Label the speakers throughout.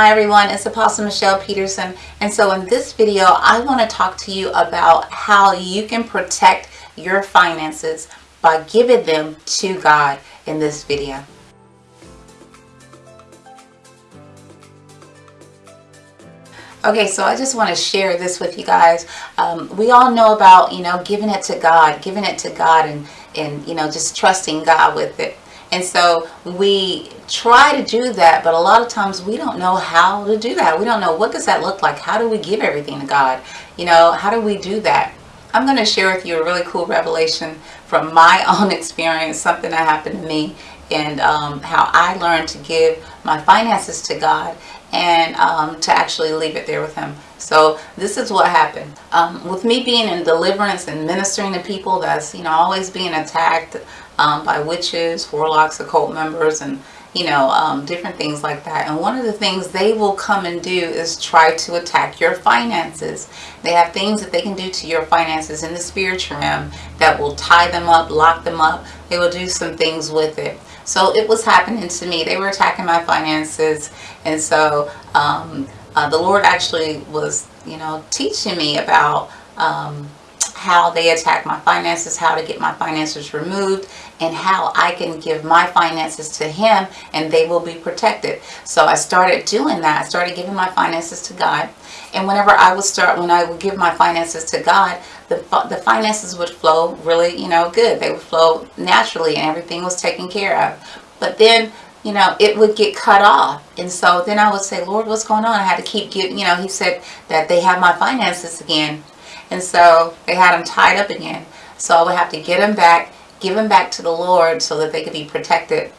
Speaker 1: Hi everyone, it's Apostle Michelle Peterson and so in this video I want to talk to you about how you can protect your finances by giving them to God in this video. Okay, so I just want to share this with you guys. Um, we all know about, you know, giving it to God, giving it to God and, and, you know, just trusting God with it. And so we try to do that, but a lot of times we don't know how to do that. We don't know what does that look like? How do we give everything to God? You know, how do we do that? I'm going to share with you a really cool revelation from my own experience, something that happened to me and um, how I learned to give my finances to God and um, to actually leave it there with him. So this is what happened. Um, with me being in deliverance and ministering to people that's, you know, always being attacked um, by witches, warlocks, occult members, and you know, um, different things like that. And one of the things they will come and do is try to attack your finances. They have things that they can do to your finances in the spiritual realm that will tie them up, lock them up. They will do some things with it. So it was happening to me. They were attacking my finances. And so um, uh, the Lord actually was, you know, teaching me about um, how they attack my finances, how to get my finances removed, and how I can give my finances to him and they will be protected. So I started doing that. I started giving my finances to God. And whenever I would start, when I would give my finances to God, the, the finances would flow really, you know, good. They would flow naturally and everything was taken care of. But then you know, it would get cut off. And so then I would say, Lord, what's going on? I had to keep getting, you know, he said that they have my finances again. And so they had them tied up again. So I would have to get them back, give them back to the Lord so that they could be protected.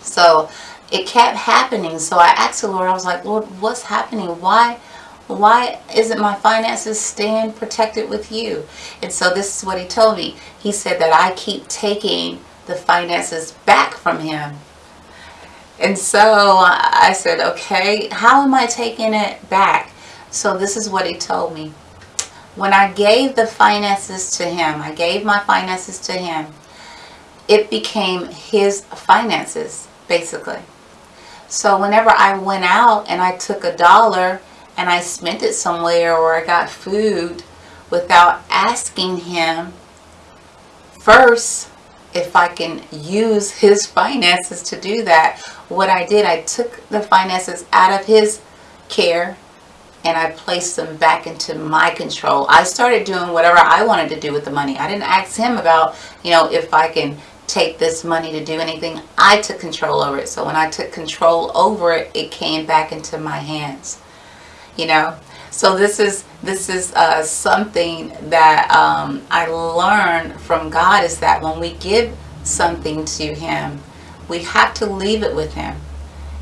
Speaker 1: So it kept happening. So I asked the Lord, I was like, Lord, what's happening? Why? Why isn't my finances staying protected with you? And so this is what he told me. He said that I keep taking the finances back from him. And so I said, okay, how am I taking it back? So this is what he told me when I gave the finances to him, I gave my finances to him, it became his finances, basically. So whenever I went out and I took a dollar and I spent it somewhere or I got food without asking him first if I can use his finances to do that, what I did, I took the finances out of his care and I placed them back into my control. I started doing whatever I wanted to do with the money. I didn't ask him about, you know, if I can take this money to do anything. I took control over it. So when I took control over it, it came back into my hands. You know, so this is this is uh, something that um, I learned from God is that when we give something to Him, we have to leave it with Him.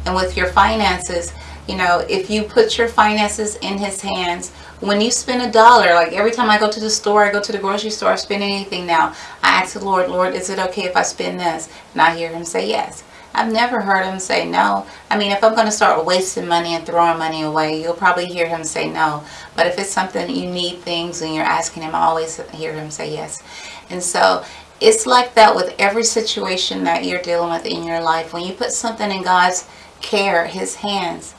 Speaker 1: And with your finances, you know, if you put your finances in his hands, when you spend a dollar, like every time I go to the store, I go to the grocery store, I spend anything now, I ask the Lord, Lord, is it okay if I spend this? And I hear him say yes. I've never heard him say no. I mean, if I'm going to start wasting money and throwing money away, you'll probably hear him say no. But if it's something you need things and you're asking him, I always hear him say yes. And so it's like that with every situation that you're dealing with in your life. When you put something in God's care, his hands,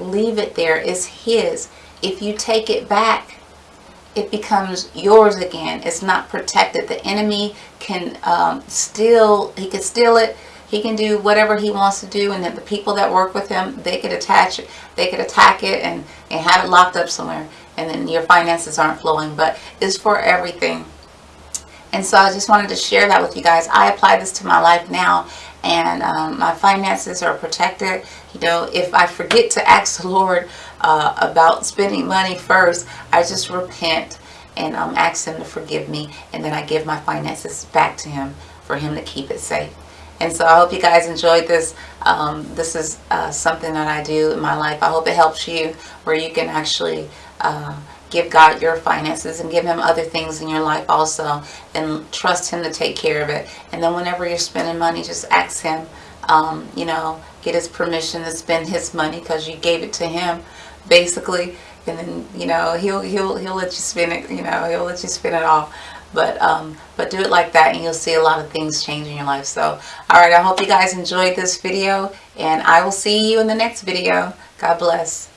Speaker 1: leave it there. It's his. If you take it back, it becomes yours again. It's not protected. The enemy can um, steal, he can steal it. He can do whatever he wants to do and then the people that work with him, they could attach it, they could attack it and, and have it locked up somewhere and then your finances aren't flowing. But it's for everything. And so I just wanted to share that with you guys. I apply this to my life now and um, my finances are protected. You know, if I forget to ask the Lord uh, about spending money first, I just repent and um, ask Him to forgive me. And then I give my finances back to Him for Him to keep it safe. And so I hope you guys enjoyed this. Um, this is uh, something that I do in my life. I hope it helps you where you can actually uh, give God your finances and give him other things in your life also and trust him to take care of it and then whenever you're spending money just ask him um, you know get his permission to spend his money because you gave it to him basically and then you know he'll he'll he'll let you spend it you know he'll let you spend it all but um, but do it like that and you'll see a lot of things change in your life. So, all right, I hope you guys enjoyed this video and I will see you in the next video. God bless.